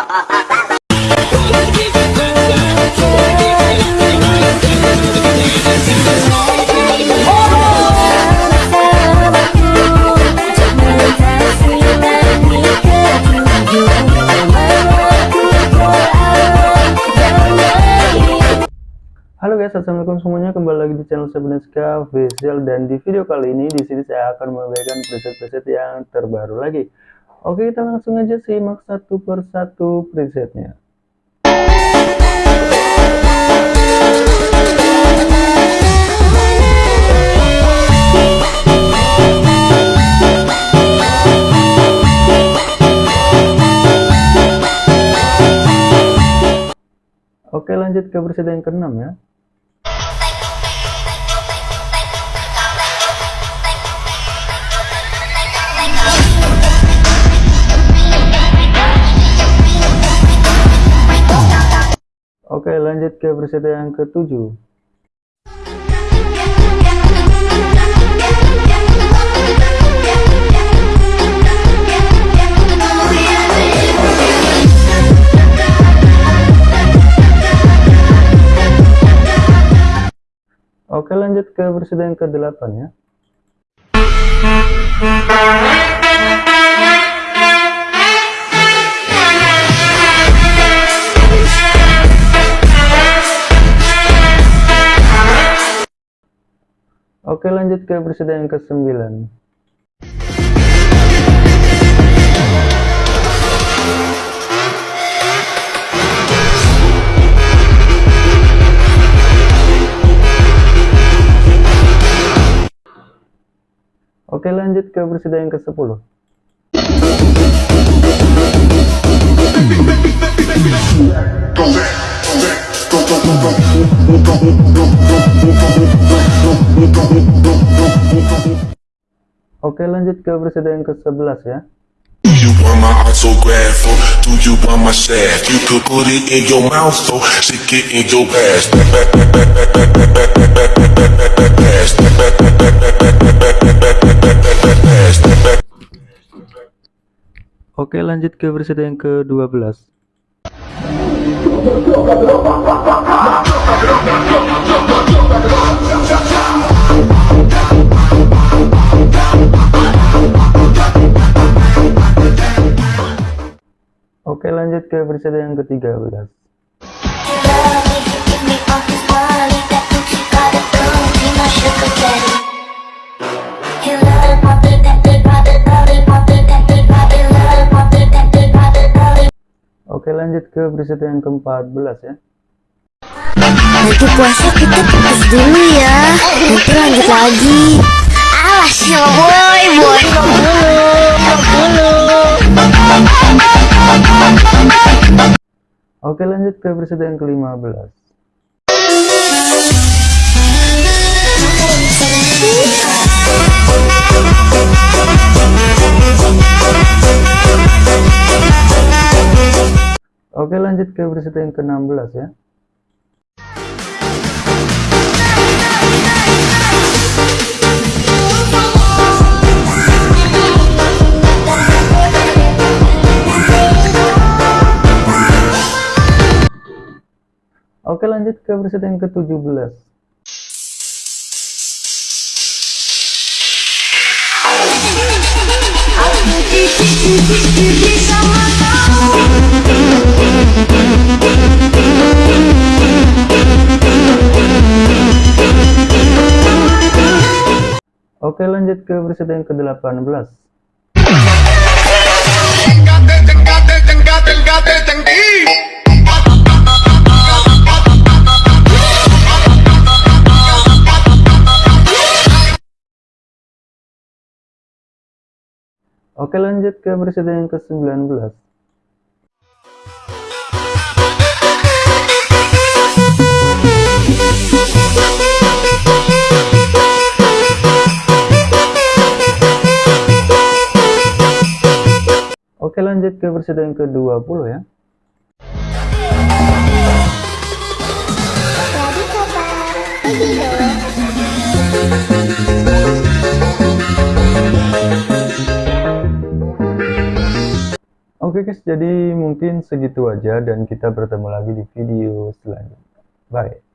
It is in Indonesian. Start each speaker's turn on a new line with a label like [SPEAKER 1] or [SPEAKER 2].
[SPEAKER 1] Halo guys, assalamualaikum semuanya. Kembali lagi di channel Sebeneska Official dan di video kali ini di sini saya akan memberikan preset-preset yang terbaru lagi. Oke, kita langsung aja simak satu persatu presetnya. Oke lanjut ke preset yang keenam ya. Oke lanjut ke preset yang ketujuh. Oke lanjut ke versi yang ke-8 ya. Oke lanjut ke versi yang ke-9. Oke lanjut ke presiden yang ke-10 Oke lanjut ke presiden yang ke-11 ya Do you want my autograph or do you want my shaft? You could put it in your mouth so stick it in your ass. Oke lanjut ke versi yang ke-12 Oke ke versi yang ke-13 Oke lanjut ke preset yang ke-14 ya.
[SPEAKER 2] Nanti puasa kita putus dulu ya. Nanti lanjut lagi. Alas ya boy boy
[SPEAKER 1] Oke lanjut ke preset yang ke-15 Oke lanjut ke preset yang ke-16 ya Oke lanjut ke preset yang ke-17 Oke lanjut ke preset yang ke-18 Oke lanjut ke presiden yang ke-19 Oke lanjut ke presiden yang ke-20 ya Oke guys, jadi mungkin segitu aja dan kita bertemu lagi di video selanjutnya. Bye.